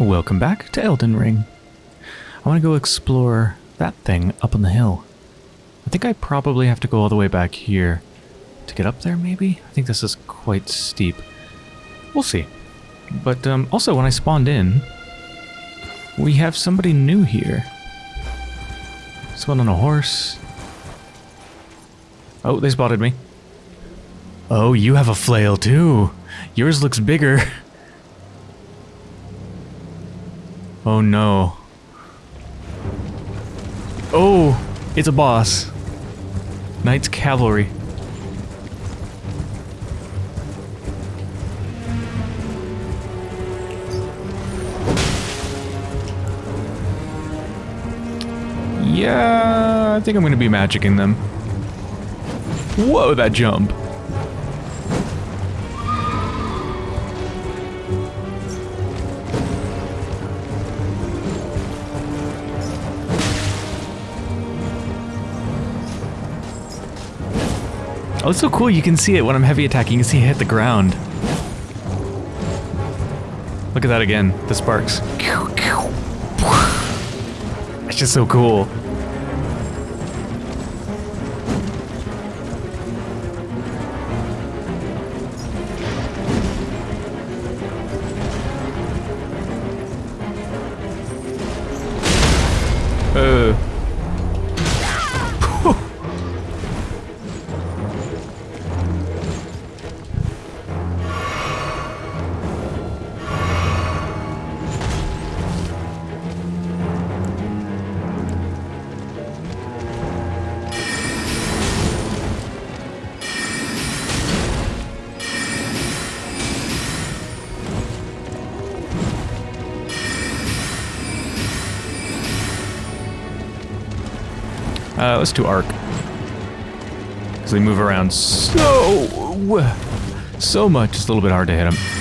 Welcome back to Elden Ring. I want to go explore that thing up on the hill. I think I probably have to go all the way back here to get up there, maybe? I think this is quite steep. We'll see. But um, also, when I spawned in, we have somebody new here. Someone on a horse. Oh, they spotted me. Oh, you have a flail too. Yours looks bigger. Oh no. Oh, it's a boss. Night's Cavalry. Yeah, I think I'm going to be magicking them. Whoa, that jump. Oh, it's so cool. You can see it when I'm heavy attacking. You can see it hit the ground. Look at that again. The sparks. It's just so cool. Uh. Let's do arc. Because they move around so... So much, it's a little bit hard to hit them.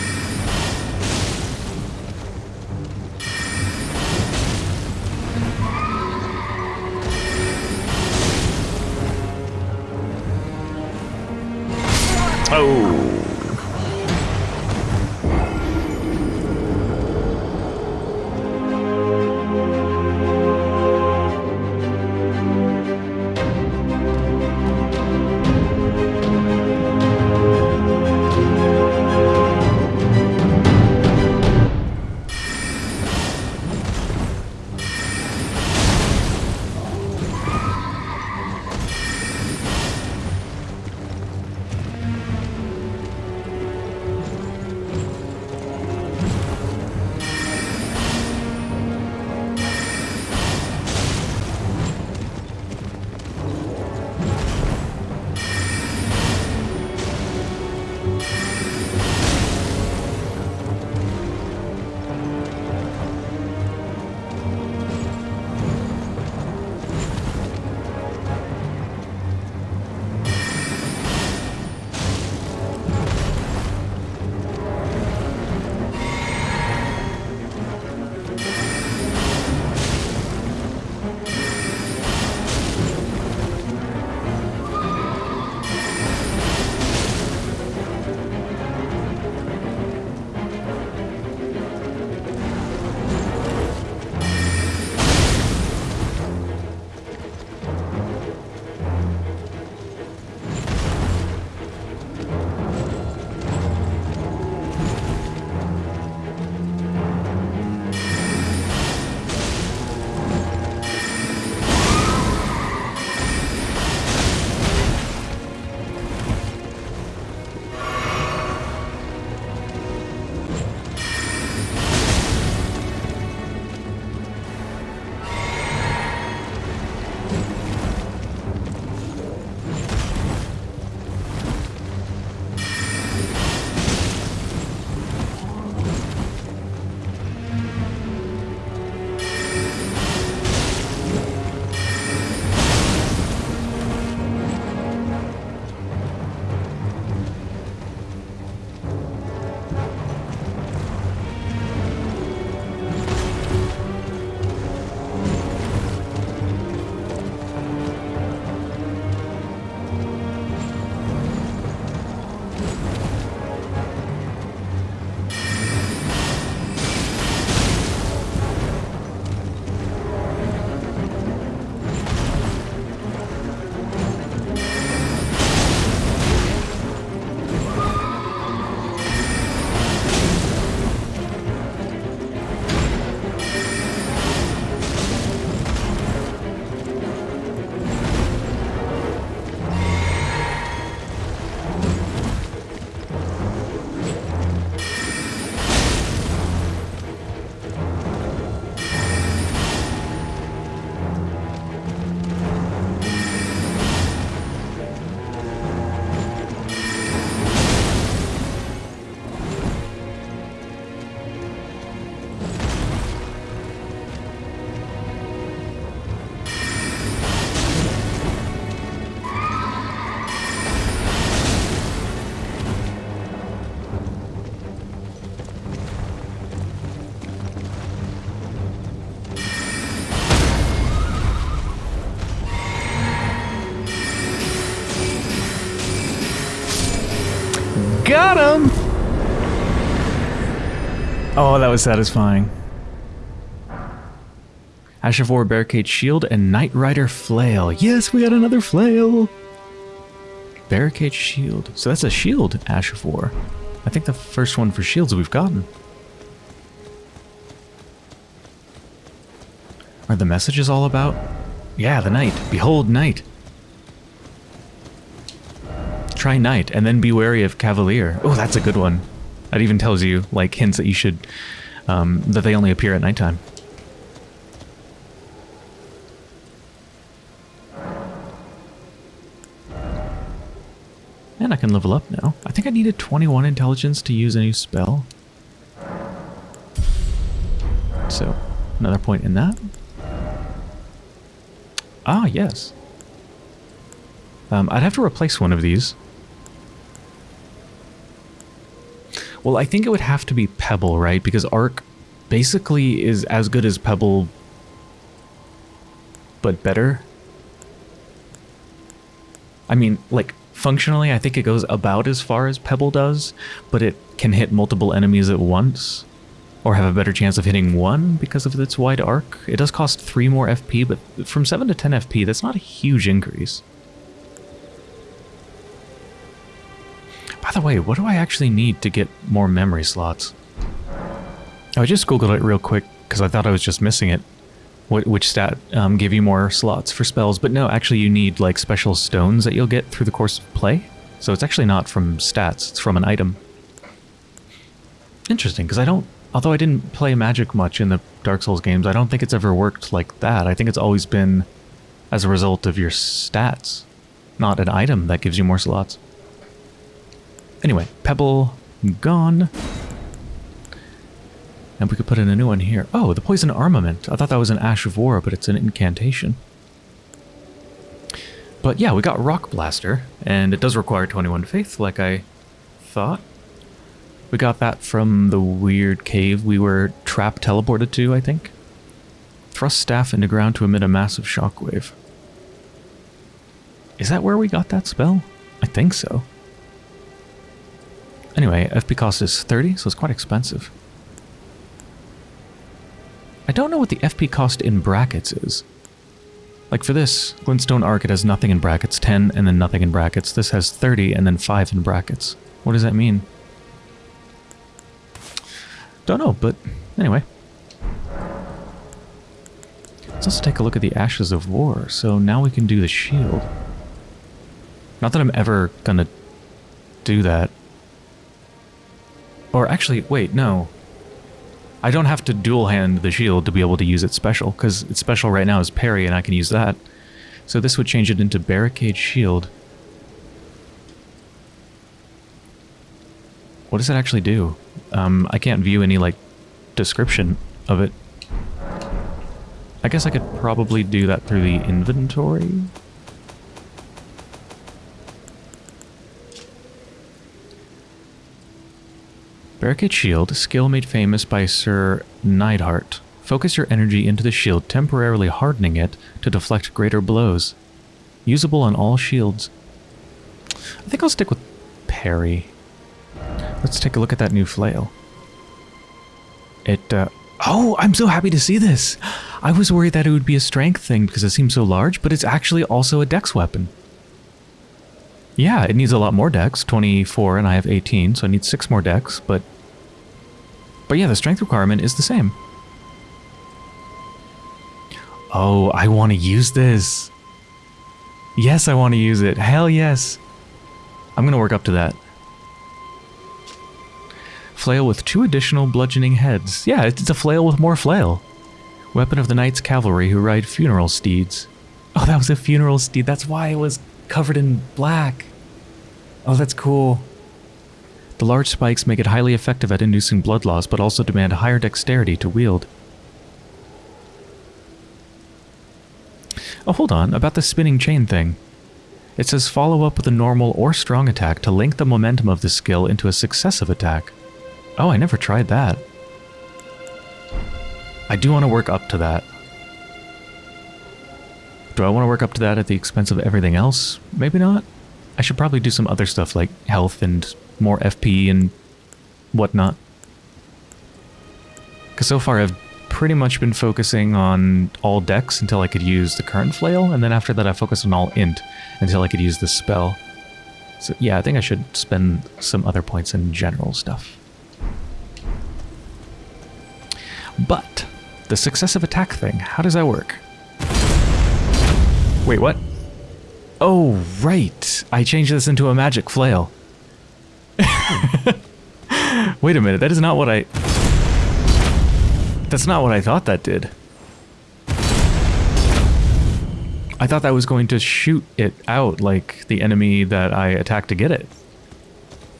Got him! Oh, that was satisfying. Ash of War Barricade Shield and Nightrider Flail. Yes, we got another flail! Barricade Shield. So that's a shield, Ash of War. I think the first one for shields we've gotten. Are the messages all about? Yeah, the knight. Behold, knight. Try knight, and then be wary of cavalier. Oh, that's a good one. That even tells you, like, hints that you should, um, that they only appear at nighttime. And I can level up now. I think I needed 21 intelligence to use a new spell. So, another point in that. Ah, yes. Um, I'd have to replace one of these. Well, I think it would have to be Pebble, right? Because Arc basically is as good as Pebble, but better. I mean, like, Functionally, I think it goes about as far as Pebble does, but it can hit multiple enemies at once, or have a better chance of hitting one because of its wide arc. It does cost 3 more FP, but from 7 to 10 FP, that's not a huge increase. By the way, what do I actually need to get more memory slots? I just googled it real quick because I thought I was just missing it which stat um, give you more slots for spells. But no, actually you need like special stones that you'll get through the course of play. So it's actually not from stats, it's from an item. Interesting, because I don't, although I didn't play magic much in the Dark Souls games, I don't think it's ever worked like that. I think it's always been as a result of your stats, not an item that gives you more slots. Anyway, Pebble gone. And we could put in a new one here. Oh, the Poison Armament. I thought that was an Ash of War, but it's an incantation. But yeah, we got Rock Blaster, and it does require 21 Faith, like I thought. We got that from the weird cave we were trap teleported to, I think. Thrust staff into ground to emit a massive shockwave. Is that where we got that spell? I think so. Anyway, FP cost is 30, so it's quite expensive. I don't know what the FP cost in brackets is. Like for this, Glintstone Arc, it has nothing in brackets, 10 and then nothing in brackets. This has 30 and then 5 in brackets. What does that mean? Don't know, but anyway. Let's also take a look at the Ashes of War. So now we can do the shield. Not that I'm ever gonna do that. Or actually, wait, no. I don't have to dual hand the shield to be able to use it special, because its special right now is parry and I can use that. So this would change it into barricade shield. What does it actually do? Um, I can't view any, like, description of it. I guess I could probably do that through the inventory? Barricade Shield, skill made famous by Sir Neidhart. Focus your energy into the shield, temporarily hardening it to deflect greater blows. Usable on all shields. I think I'll stick with parry. Let's take a look at that new flail. It, uh, oh, I'm so happy to see this! I was worried that it would be a strength thing because it seems so large, but it's actually also a dex weapon. Yeah, it needs a lot more dex, 24 and I have 18, so I need 6 more dex, but... But yeah, the strength requirement is the same. Oh, I want to use this. Yes, I want to use it. Hell yes. I'm going to work up to that. Flail with two additional bludgeoning heads. Yeah, it's a flail with more flail. Weapon of the Night's Cavalry who ride funeral steeds. Oh, that was a funeral steed. That's why it was covered in black. Oh, that's cool. The large spikes make it highly effective at inducing blood loss, but also demand higher dexterity to wield. Oh, hold on, about the spinning chain thing. It says follow up with a normal or strong attack to link the momentum of the skill into a successive attack. Oh, I never tried that. I do want to work up to that. Do I want to work up to that at the expense of everything else? Maybe not. I should probably do some other stuff like health and more FP and whatnot. Because so far I've pretty much been focusing on all dex until I could use the current flail, and then after that I focused on all int until I could use the spell. So yeah, I think I should spend some other points in general stuff. But, the successive attack thing, how does that work? Wait, what? Oh, right. I changed this into a magic flail. Wait a minute, that is not what I... That's not what I thought that did. I thought that was going to shoot it out like the enemy that I attacked to get it.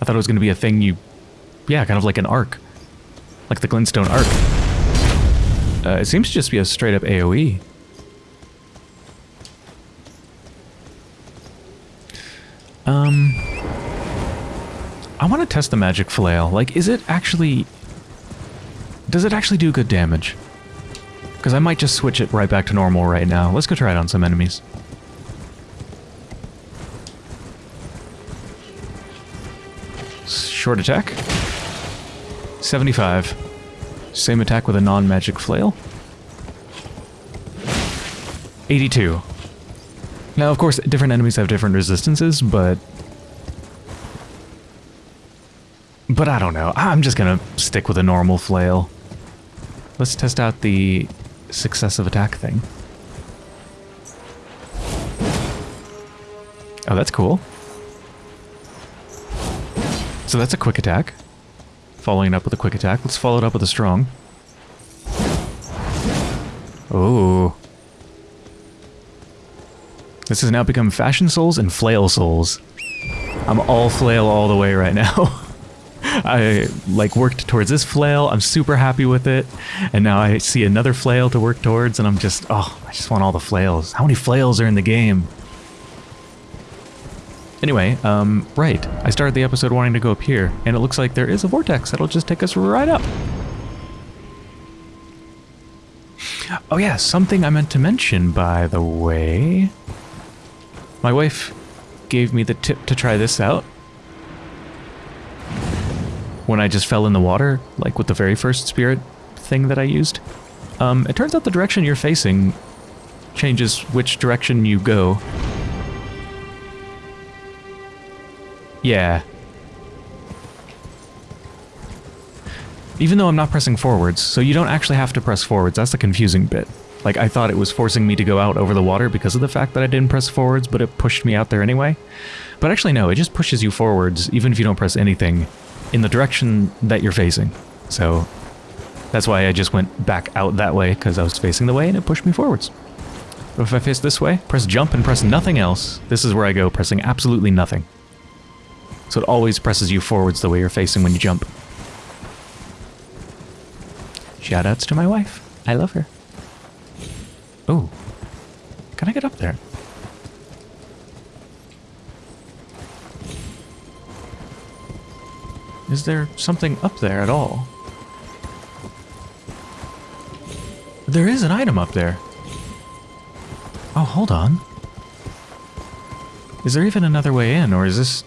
I thought it was going to be a thing you... Yeah, kind of like an arc. Like the Glintstone arc. Uh, it seems to just be a straight up AoE. Um... I want to test the magic flail. Like, is it actually... Does it actually do good damage? Because I might just switch it right back to normal right now. Let's go try it on some enemies. Short attack. 75. Same attack with a non-magic flail. 82. Now, of course, different enemies have different resistances, but... But I don't know. I'm just gonna stick with a normal flail. Let's test out the successive attack thing. Oh, that's cool. So that's a quick attack. Following it up with a quick attack. Let's follow it up with a strong. Oh. This has now become Fashion Souls and Flail Souls. I'm all flail all the way right now. I like worked towards this flail. I'm super happy with it. And now I see another flail to work towards and I'm just, oh, I just want all the flails. How many flails are in the game? Anyway, um, right. I started the episode wanting to go up here, and it looks like there is a vortex that'll just take us right up. Oh yeah, something I meant to mention, by the way. My wife gave me the tip to try this out when I just fell in the water, like with the very first spirit thing that I used. Um, it turns out the direction you're facing changes which direction you go. Yeah. Even though I'm not pressing forwards, so you don't actually have to press forwards, that's the confusing bit. Like, I thought it was forcing me to go out over the water because of the fact that I didn't press forwards, but it pushed me out there anyway. But actually no, it just pushes you forwards, even if you don't press anything, in the direction that you're facing. So that's why I just went back out that way, because I was facing the way and it pushed me forwards. But if I face this way, press jump and press nothing else, this is where I go, pressing absolutely nothing. So it always presses you forwards the way you're facing when you jump. Shoutouts to my wife. I love her. Oh. Can I get up there? Is there something up there at all? There is an item up there. Oh, hold on. Is there even another way in, or is this...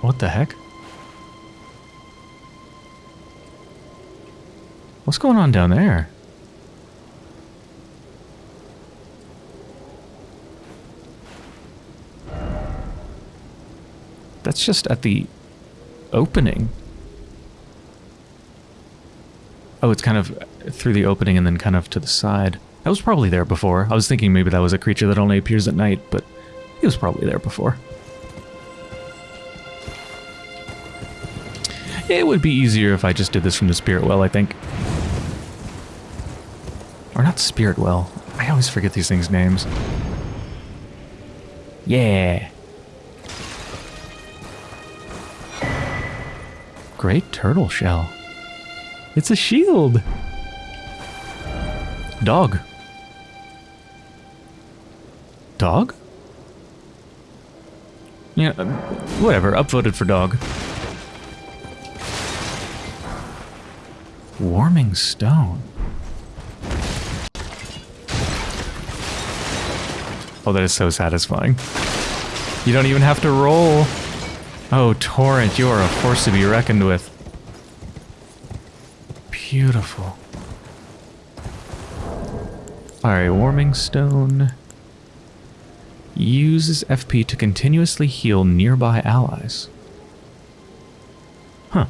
What the heck? What's going on down there? That's just at the opening. Oh, it's kind of through the opening and then kind of to the side. That was probably there before. I was thinking maybe that was a creature that only appears at night, but he was probably there before. It would be easier if I just did this from the Spirit Well, I think. Or not Spirit Well. I always forget these things' names. Yeah. Great turtle shell. It's a shield. Dog. Dog? Yeah, uh, whatever. Upvoted for dog. Warming stone. Oh, that is so satisfying. You don't even have to roll. Oh, Torrent, you are a force to be reckoned with. beautiful. Alright, Warming Stone uses FP to continuously heal nearby allies. Huh.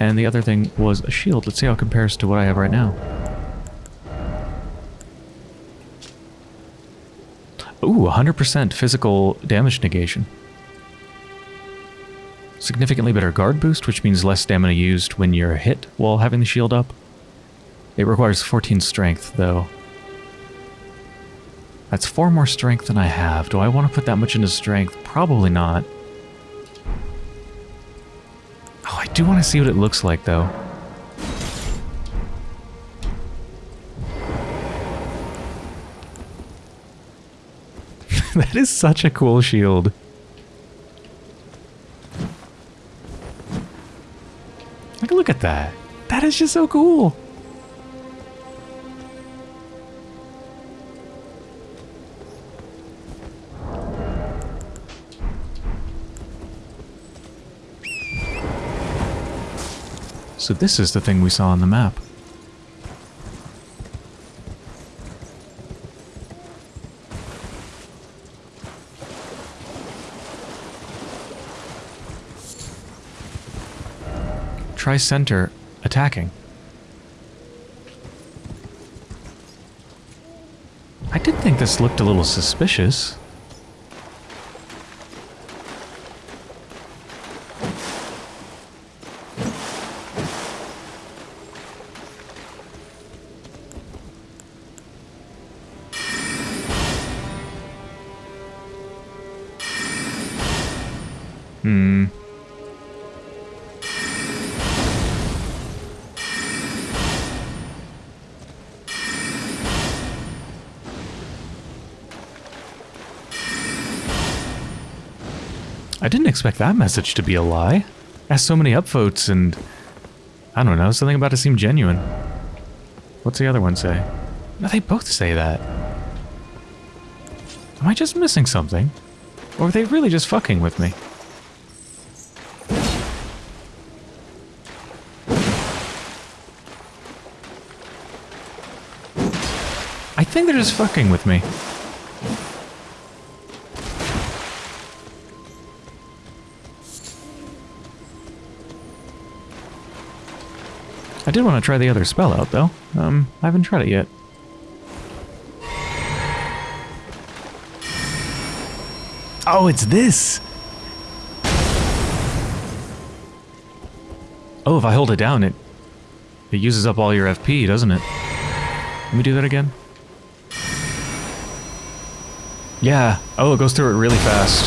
And the other thing was a shield. Let's see how it compares to what I have right now. Ooh, 100% physical damage negation. Significantly better guard boost, which means less stamina used when you're hit while having the shield up. It requires 14 strength, though. That's four more strength than I have. Do I want to put that much into strength? Probably not. Oh, I do want to see what it looks like, though. that is such a cool shield. Like, look at that. That is just so cool. So this is the thing we saw on the map. Try center attacking. I did think this looked a little suspicious. Expect that message to be a lie. Asked so many upvotes and... I don't know, something about it seemed genuine. What's the other one say? No, they both say that. Am I just missing something? Or are they really just fucking with me? I think they're just fucking with me. I did want to try the other spell out, though. Um, I haven't tried it yet. Oh, it's this! Oh, if I hold it down, it it uses up all your FP, doesn't it? Let me do that again. Yeah. Oh, it goes through it really fast.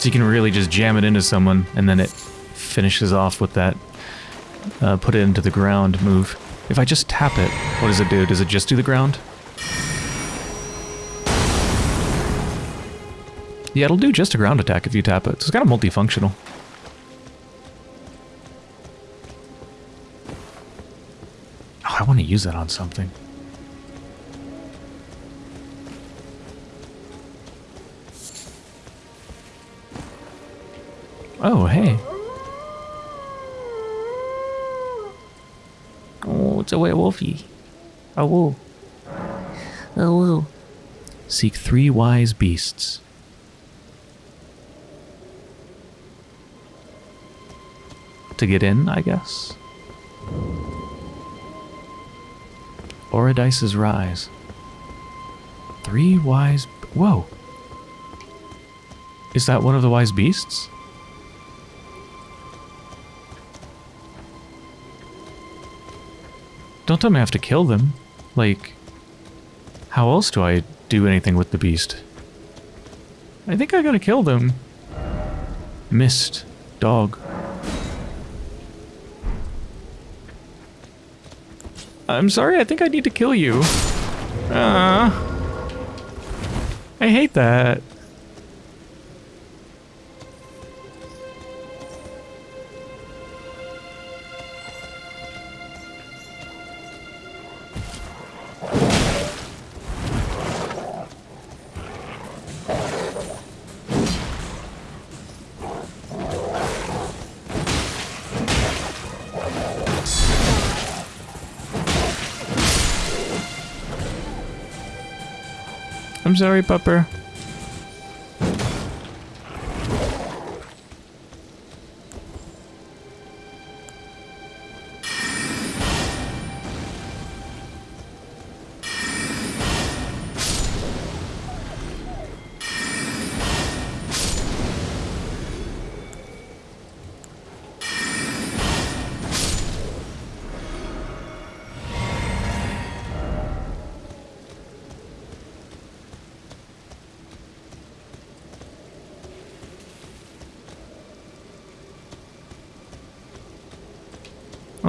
So you can really just jam it into someone, and then it finishes off with that uh, put it into the ground move. If I just tap it, what does it do? Does it just do the ground? Yeah, it'll do just a ground attack if you tap it. So it's kind of multifunctional. Oh, I want to use that on something. Oh, hey. Oh, it's a werewolfy. A woo. A woo. Seek three wise beasts. To get in, I guess. Oridys's Rise. Three wise... Whoa. Is that one of the wise beasts? Don't tell me I have to kill them. Like, how else do I do anything with the beast? I think I gotta kill them. Missed. Dog. I'm sorry, I think I need to kill you. Ah. I hate that. I'm sorry, Pupper.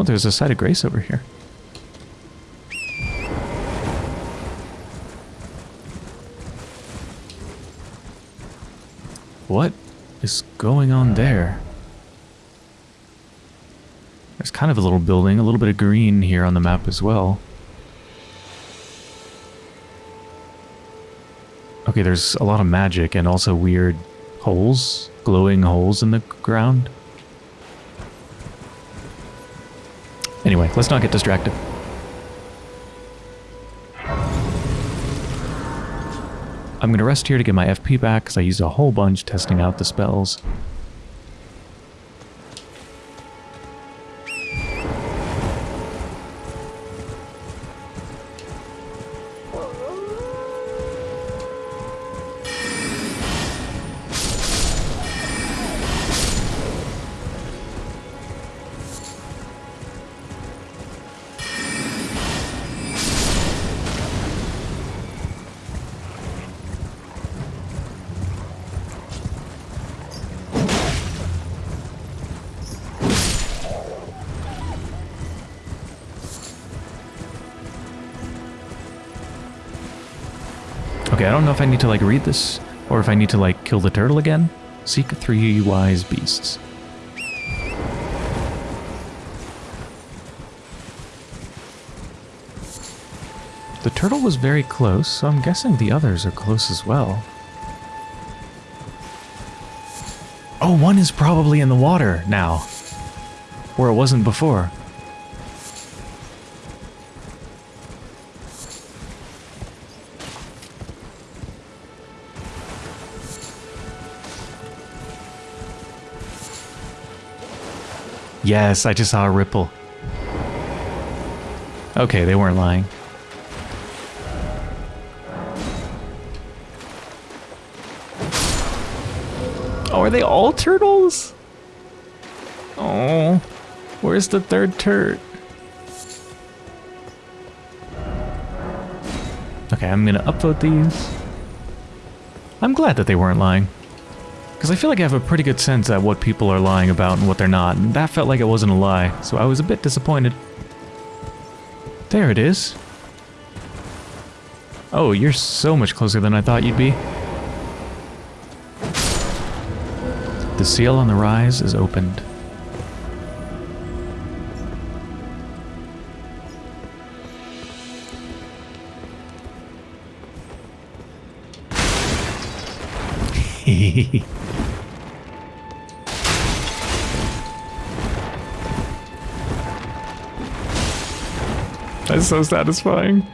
There's a site of grace over here. What is going on there? There's kind of a little building, a little bit of green here on the map as well. Okay, there's a lot of magic and also weird holes, glowing holes in the ground. Let's not get distracted. I'm going to rest here to get my FP back because I used a whole bunch testing out the spells. Okay, I don't know if I need to like read this or if I need to like kill the turtle again. Seek three wise beasts. The turtle was very close, so I'm guessing the others are close as well. Oh, one is probably in the water now. Where it wasn't before. Yes, I just saw a ripple. Okay, they weren't lying. Oh, are they all turtles? Oh, where's the third turd? Okay, I'm gonna upvote these. I'm glad that they weren't lying. Because I feel like I have a pretty good sense at what people are lying about and what they're not, and that felt like it wasn't a lie, so I was a bit disappointed. There it is. Oh, you're so much closer than I thought you'd be. The seal on the rise is opened. That's so satisfying.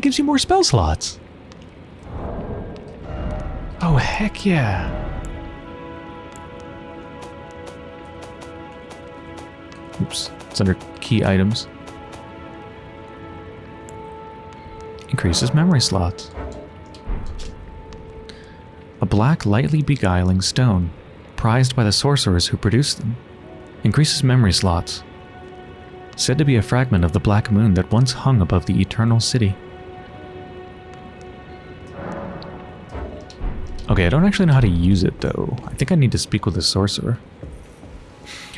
Gives you more spell slots. Oh, heck yeah. Oops, it's under key items. Increases memory slots. A black, lightly beguiling stone, prized by the sorcerers who produced them. Increases memory slots said to be a fragment of the black moon that once hung above the eternal city. Okay, I don't actually know how to use it, though. I think I need to speak with the sorcerer.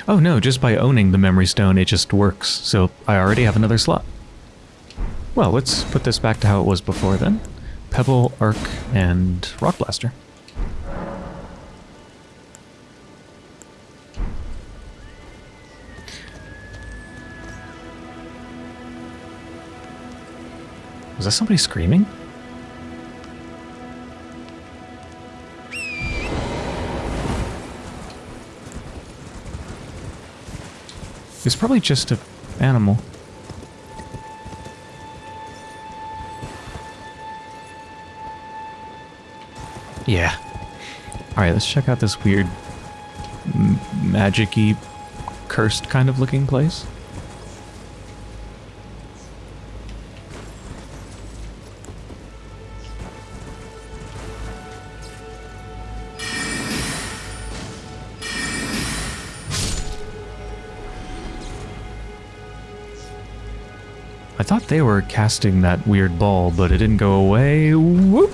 Oh no, just by owning the memory stone, it just works, so I already have another slot. Well, let's put this back to how it was before then. Pebble, Arc, and Rock Blaster. Was that somebody screaming? It's probably just an animal. Yeah. Alright, let's check out this weird magic-y cursed kind of looking place. Thought they were casting that weird ball, but it didn't go away. Whoop!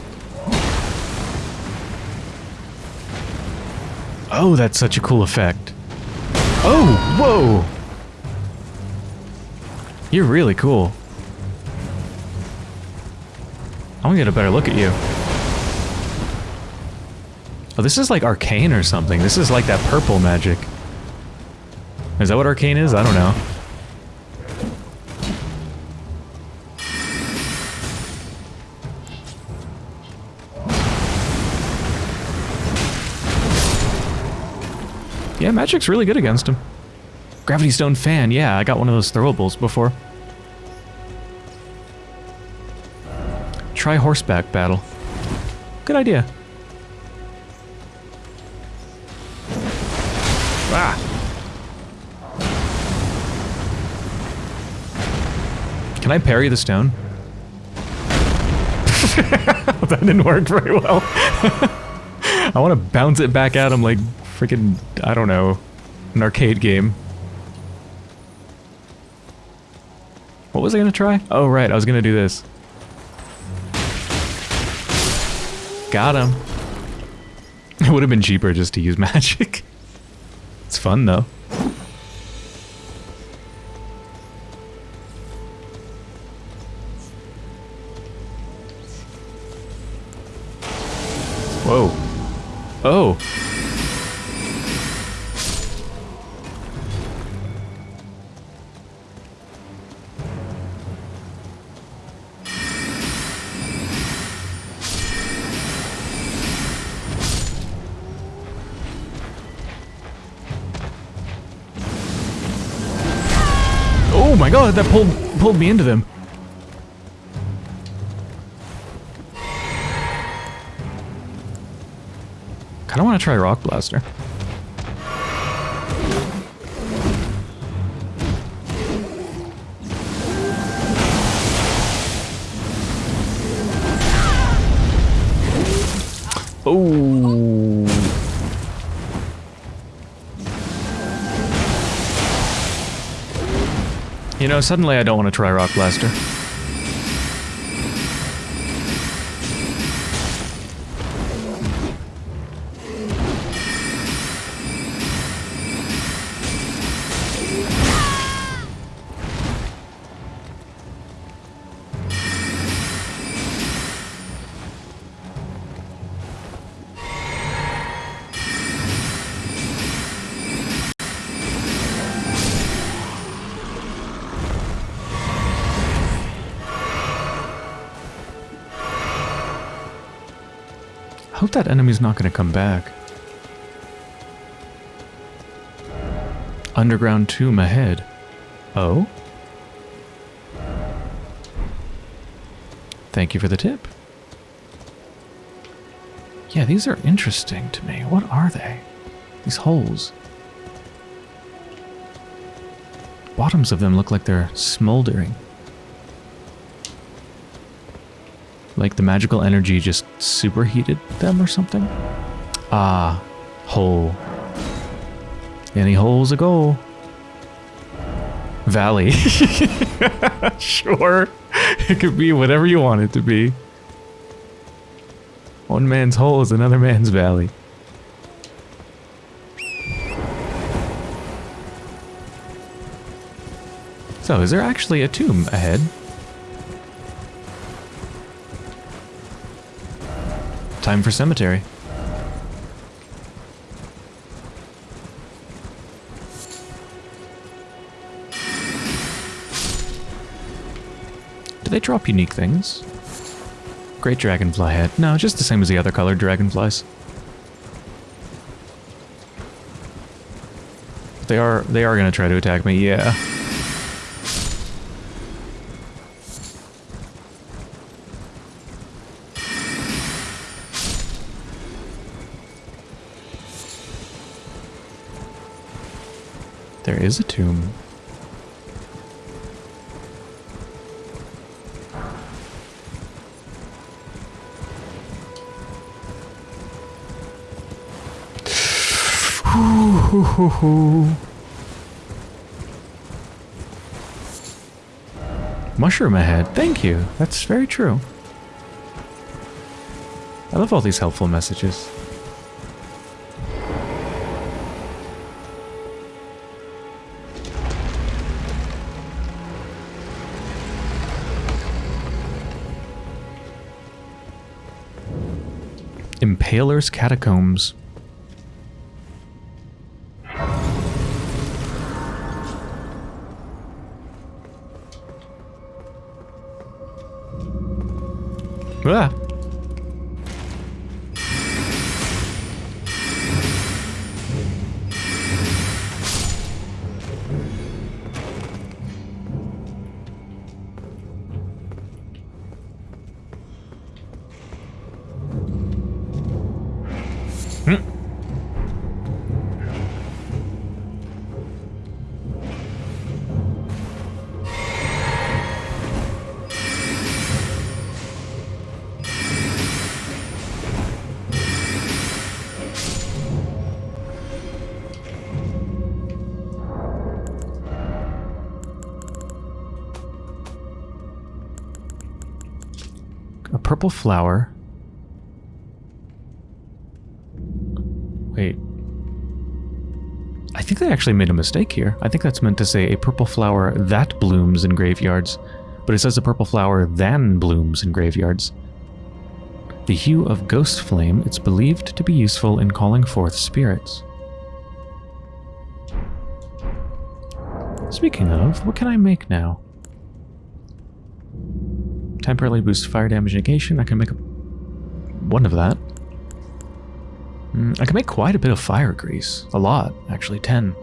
Oh, that's such a cool effect. Oh, whoa! You're really cool. I want to get a better look at you. Oh, this is like arcane or something. This is like that purple magic. Is that what arcane is? I don't know. Yeah, magic's really good against him. Gravity Stone fan, yeah, I got one of those throwables before. Try horseback battle. Good idea. Ah! Can I parry the stone? that didn't work very well. I want to bounce it back at him like freaking, I don't know, an arcade game. What was I gonna try? Oh, right, I was gonna do this. Got him. It would have been cheaper just to use magic. It's fun, though. My god, oh, that pulled pulled me into them. Kinda wanna try Rock Blaster. Know, suddenly I don't want to try Rock Blaster. That enemy's not going to come back. Underground tomb ahead. Oh? Thank you for the tip. Yeah, these are interesting to me. What are they? These holes. Bottoms of them look like they're smoldering. Like the magical energy just superheated them or something? Ah, hole. Any holes a goal? Valley. sure. It could be whatever you want it to be. One man's hole is another man's valley. So, is there actually a tomb ahead? Time for cemetery. Do they drop unique things? Great dragonfly head. No, just the same as the other colored dragonflies. They are they are gonna try to attack me, yeah. There is a tomb. Mushroom ahead. Thank you. That's very true. I love all these helpful messages. Impaler's Catacombs. Purple flower. Wait. I think they actually made a mistake here. I think that's meant to say a purple flower that blooms in graveyards, but it says a purple flower than blooms in graveyards. The hue of ghost flame, it's believed to be useful in calling forth spirits. Speaking of, what can I make now? Temporarily boost fire damage negation. I can make a, one of that. Mm, I can make quite a bit of fire grease. A lot, actually. 10.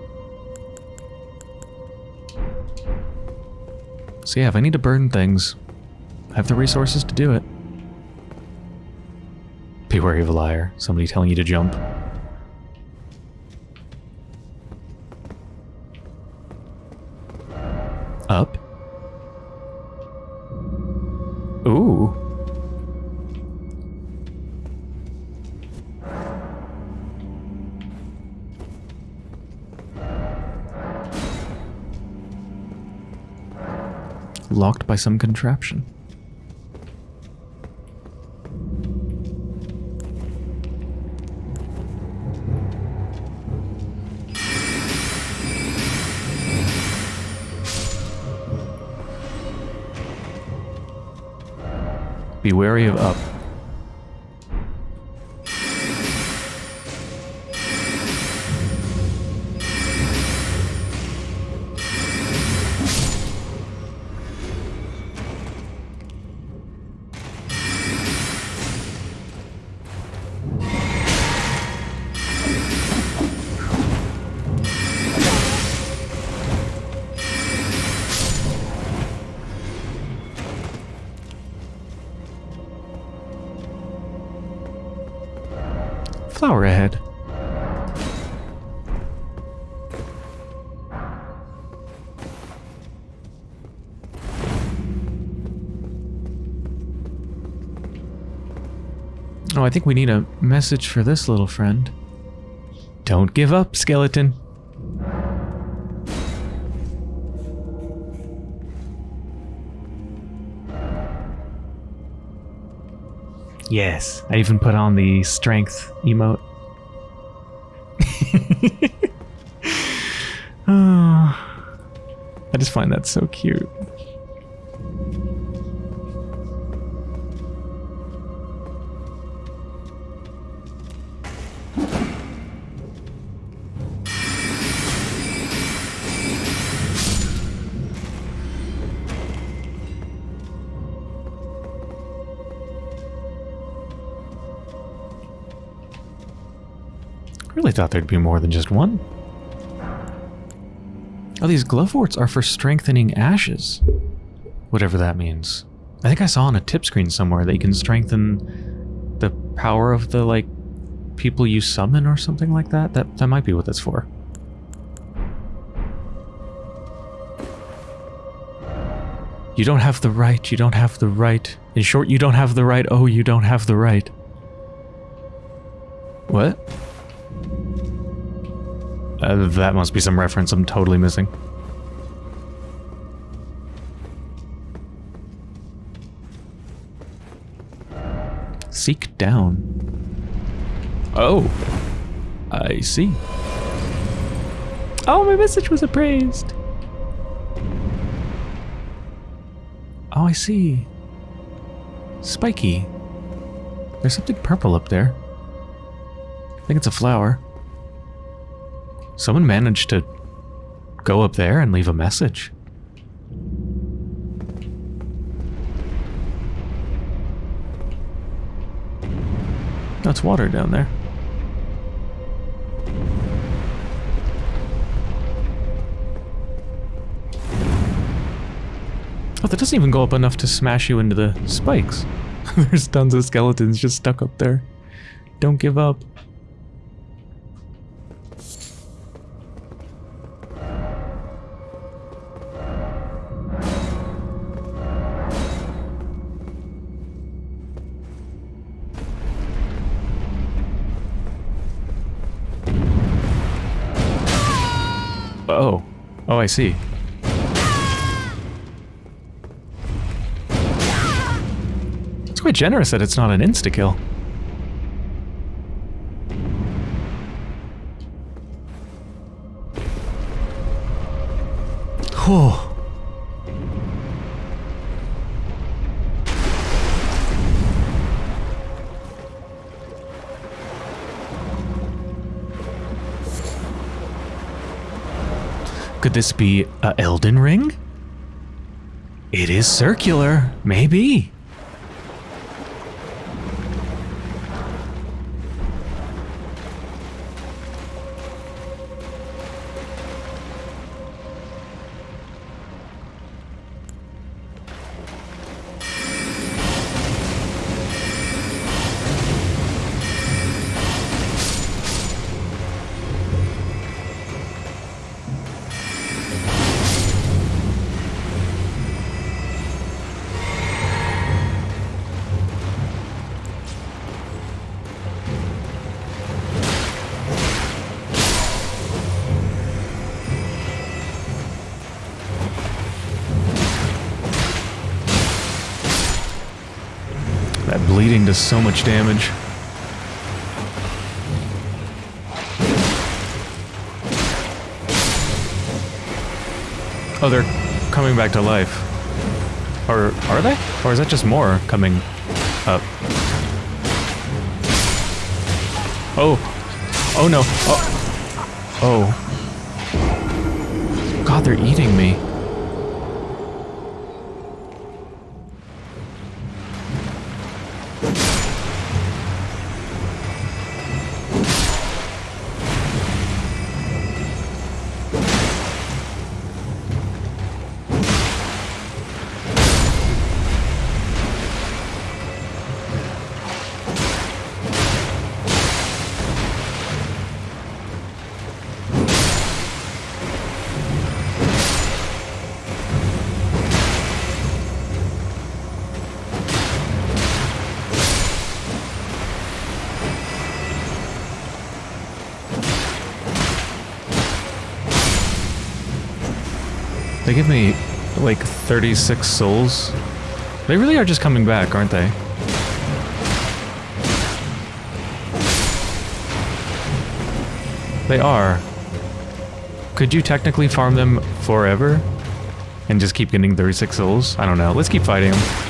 So yeah, if I need to burn things, I have the resources to do it. Be wary of a liar. Somebody telling you to jump. Locked by some contraption. Be wary of up. I think we need a message for this little friend. Don't give up, skeleton. Yes. I even put on the strength emote. oh, I just find that so cute. Thought there'd be more than just one. Oh, these gloveworts are for strengthening ashes. Whatever that means. I think I saw on a tip screen somewhere that you can strengthen the power of the, like, people you summon or something like that. That, that might be what that's for. You don't have the right, you don't have the right. In short, you don't have the right, oh, you don't have the right. What? Uh, that must be some reference I'm totally missing. Seek down. Oh. I see. Oh, my message was appraised. Oh, I see. Spiky. There's something purple up there. I think it's a flower. Someone managed to go up there and leave a message. That's water down there. Oh, that doesn't even go up enough to smash you into the spikes. There's tons of skeletons just stuck up there. Don't give up. Oh, I see. It's quite generous that it's not an insta-kill. Could this be a Elden Ring? It is circular, maybe. Bleeding does so much damage. Oh, they're coming back to life. Or are they? Or is that just more coming up? Oh. Oh no. Oh. Oh. God, they're eating me. 36 souls. They really are just coming back, aren't they? They are. Could you technically farm them forever? And just keep getting 36 souls? I don't know. Let's keep fighting them.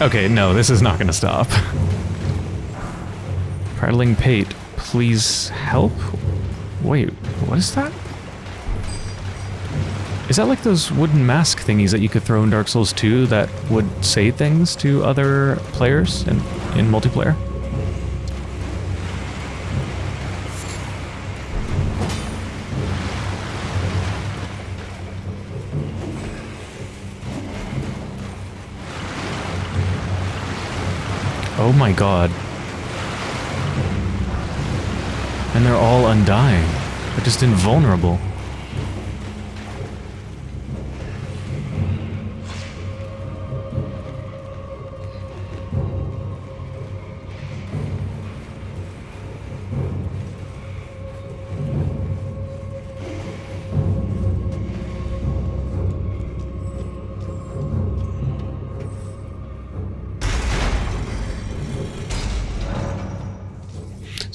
Okay, no, this is not to stop. Prattling Pate, please help? Wait, what is that? Is that like those wooden mask thingies that you could throw in Dark Souls 2 that would say things to other players in, in multiplayer? Oh my god. And they're all undying. They're just invulnerable.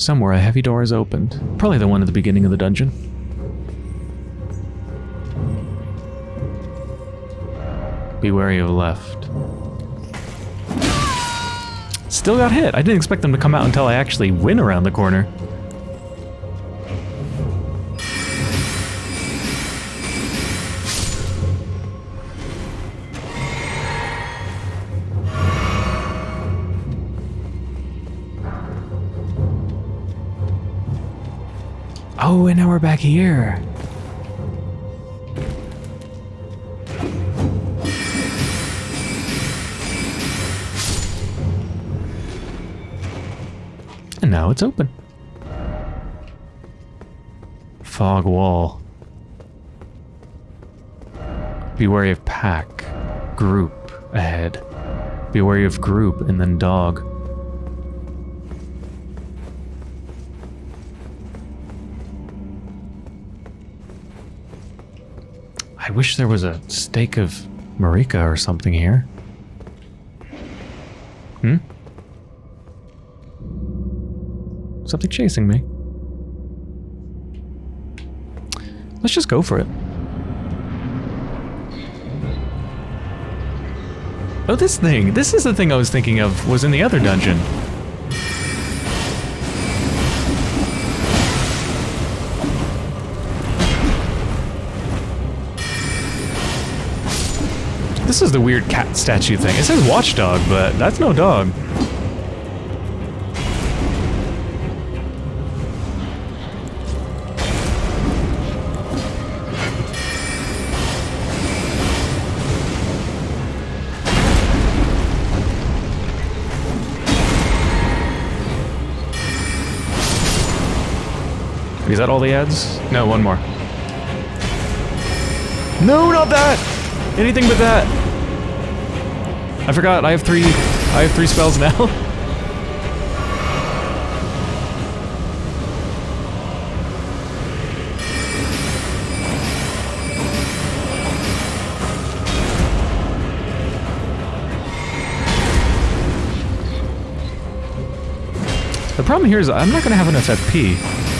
Somewhere a heavy door is opened. Probably the one at the beginning of the dungeon. Be wary of left. Still got hit. I didn't expect them to come out until I actually went around the corner. Oh, and now we're back here. And now it's open. Fog wall. Be wary of pack. Group ahead. Be wary of group and then dog. Wish there was a stake of Marika or something here. Hmm? Something chasing me. Let's just go for it. Oh, this thing. This is the thing I was thinking of, was in the other dungeon. This is the weird cat statue thing. It says watchdog, but that's no dog. Is that all the adds? No, one more. No, not that! Anything but that! I forgot, I have three... I have three spells now. the problem here is I'm not going to have enough FP.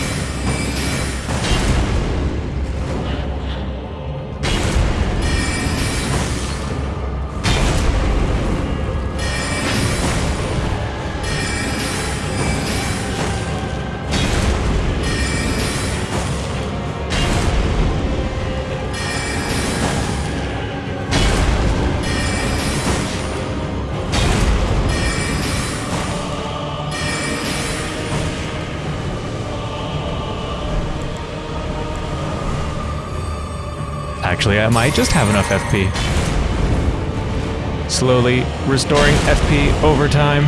Actually, I might just have enough FP. Slowly restoring FP over time.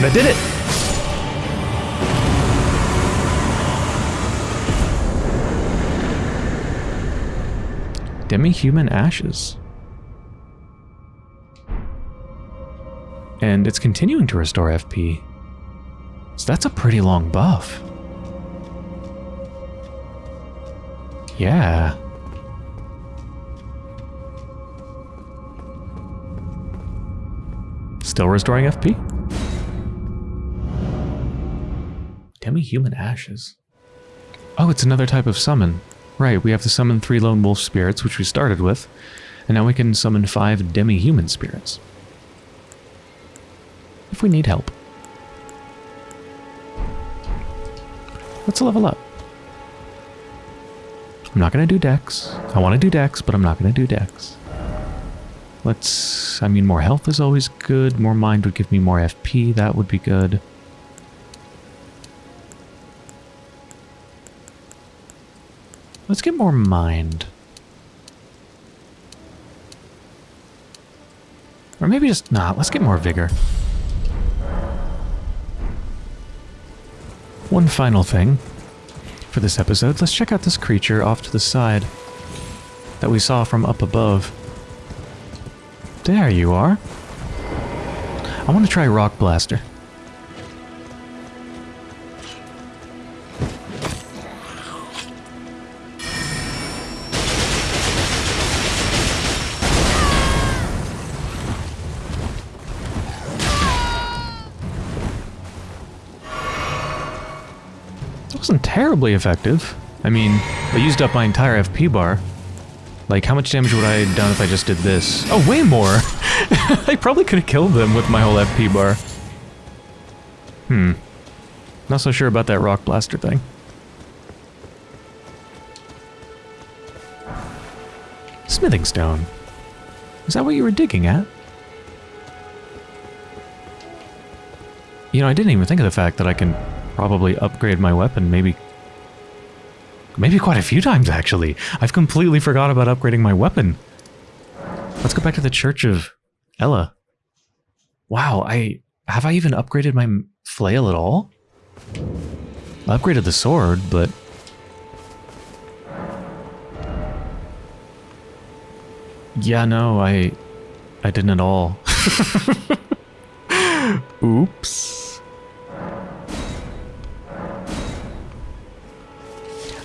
I did it! Demi-human ashes. And it's continuing to restore FP. So that's a pretty long buff. Yeah. Still restoring FP? Demi-human ashes. Oh, it's another type of summon. Right, we have to summon three lone wolf spirits, which we started with, and now we can summon five demi-human spirits. If we need help. Let's level up. I'm not going to do dex. I want to do dex, but I'm not going to do dex. Let's... I mean, more health is always good. More mind would give me more FP. That would be good. Let's get more mind. Or maybe just not. Let's get more vigor. One final thing for this episode. Let's check out this creature off to the side that we saw from up above. There you are. I want to try Rock Blaster. Wasn't terribly effective. I mean, I used up my entire FP bar. Like, how much damage would I have done if I just did this? Oh, way more! I probably could have killed them with my whole FP bar. Hmm. Not so sure about that rock blaster thing. Smithing stone. Is that what you were digging at? You know, I didn't even think of the fact that I can probably upgrade my weapon maybe maybe quite a few times actually. I've completely forgot about upgrading my weapon. Let's go back to the Church of Elleh. Wow, I have I even upgraded my flail at all? I upgraded the sword, but Yeah, no, I I didn't at all. Oops.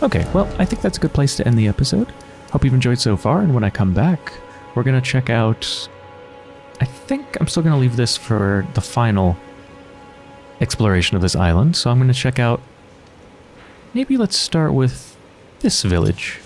Okay, well, I think that's a good place to end the episode. Hope you've enjoyed so far, and when I come back, we're going to check out... I think I'm still going to leave this for the final exploration of this island, so I'm going to check out... Maybe let's start with this village.